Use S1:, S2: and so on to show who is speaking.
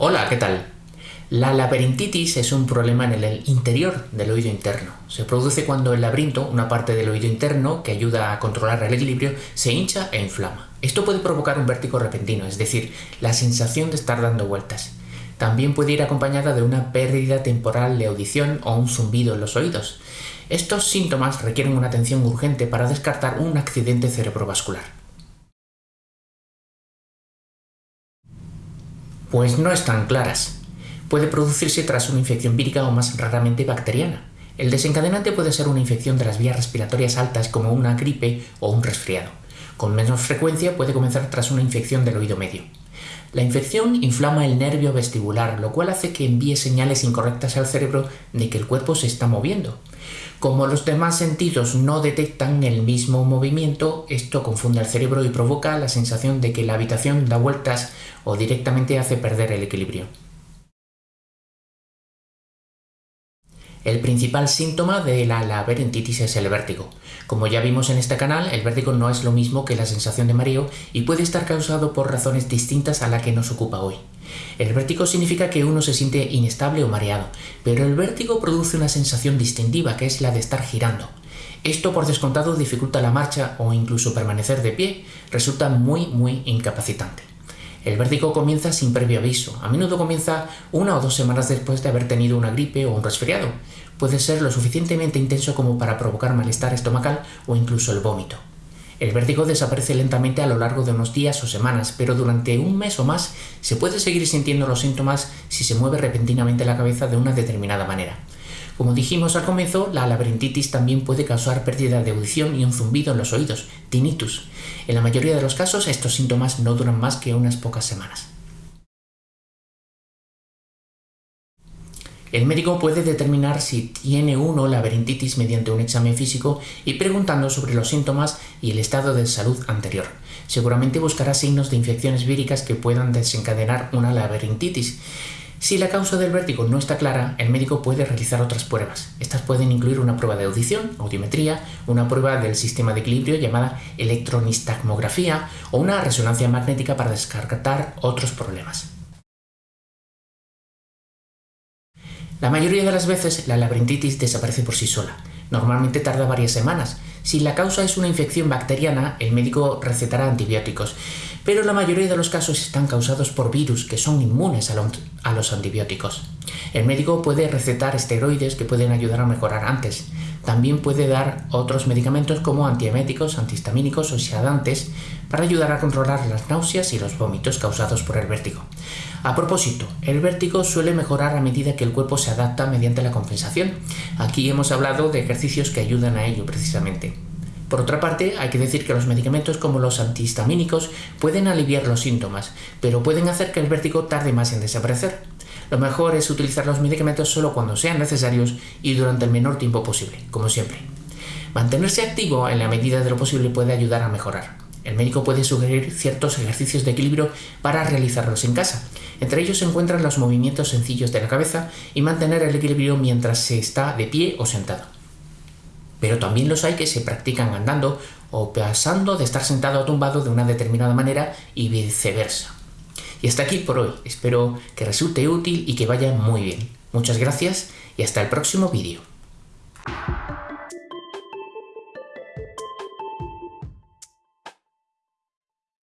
S1: Hola, ¿qué tal? La laberintitis es un problema en el interior del oído interno. Se produce cuando el laberinto, una parte del oído interno que ayuda a controlar el equilibrio, se hincha e inflama. Esto puede provocar un vértigo repentino, es decir, la sensación de estar dando vueltas. También puede ir acompañada de una pérdida temporal de audición o un zumbido en los oídos. Estos síntomas requieren una atención urgente para descartar un accidente cerebrovascular. Pues no están claras. Puede producirse tras una infección vírica o más raramente bacteriana. El desencadenante puede ser una infección de las vías respiratorias altas como una gripe o un resfriado. Con menos frecuencia puede comenzar tras una infección del oído medio. La infección inflama el nervio vestibular, lo cual hace que envíe señales incorrectas al cerebro de que el cuerpo se está moviendo. Como los demás sentidos no detectan el mismo movimiento, esto confunde al cerebro y provoca la sensación de que la habitación da vueltas o directamente hace perder el equilibrio. El principal síntoma de la laberintitis es el vértigo. Como ya vimos en este canal, el vértigo no es lo mismo que la sensación de mareo y puede estar causado por razones distintas a la que nos ocupa hoy. El vértigo significa que uno se siente inestable o mareado, pero el vértigo produce una sensación distintiva que es la de estar girando. Esto por descontado dificulta la marcha o incluso permanecer de pie, resulta muy muy incapacitante. El vértigo comienza sin previo aviso, a menudo comienza una o dos semanas después de haber tenido una gripe o un resfriado. Puede ser lo suficientemente intenso como para provocar malestar estomacal o incluso el vómito. El vértigo desaparece lentamente a lo largo de unos días o semanas, pero durante un mes o más se puede seguir sintiendo los síntomas si se mueve repentinamente la cabeza de una determinada manera. Como dijimos al comienzo, la laberintitis también puede causar pérdida de audición y un zumbido en los oídos, tinnitus. En la mayoría de los casos estos síntomas no duran más que unas pocas semanas. El médico puede determinar si tiene uno laberintitis mediante un examen físico y preguntando sobre los síntomas y el estado de salud anterior. Seguramente buscará signos de infecciones víricas que puedan desencadenar una laberintitis si la causa del vértigo no está clara, el médico puede realizar otras pruebas. Estas pueden incluir una prueba de audición, audiometría, una prueba del sistema de equilibrio llamada electronistagmografía o una resonancia magnética para descartar otros problemas. La mayoría de las veces la laberintitis desaparece por sí sola. Normalmente tarda varias semanas. Si la causa es una infección bacteriana, el médico recetará antibióticos pero la mayoría de los casos están causados por virus que son inmunes a los antibióticos. El médico puede recetar esteroides que pueden ayudar a mejorar antes. También puede dar otros medicamentos como antieméticos, antihistamínicos o sedantes para ayudar a controlar las náuseas y los vómitos causados por el vértigo. A propósito, el vértigo suele mejorar a medida que el cuerpo se adapta mediante la compensación. Aquí hemos hablado de ejercicios que ayudan a ello precisamente. Por otra parte, hay que decir que los medicamentos como los antihistamínicos pueden aliviar los síntomas, pero pueden hacer que el vértigo tarde más en desaparecer. Lo mejor es utilizar los medicamentos solo cuando sean necesarios y durante el menor tiempo posible, como siempre. Mantenerse activo en la medida de lo posible puede ayudar a mejorar. El médico puede sugerir ciertos ejercicios de equilibrio para realizarlos en casa. Entre ellos se encuentran los movimientos sencillos de la cabeza y mantener el equilibrio mientras se está de pie o sentado pero también los hay que se practican andando o pasando de estar sentado o tumbado de una determinada manera y viceversa. Y hasta aquí por hoy. Espero que resulte útil y que vaya muy bien. Muchas gracias y hasta el próximo vídeo.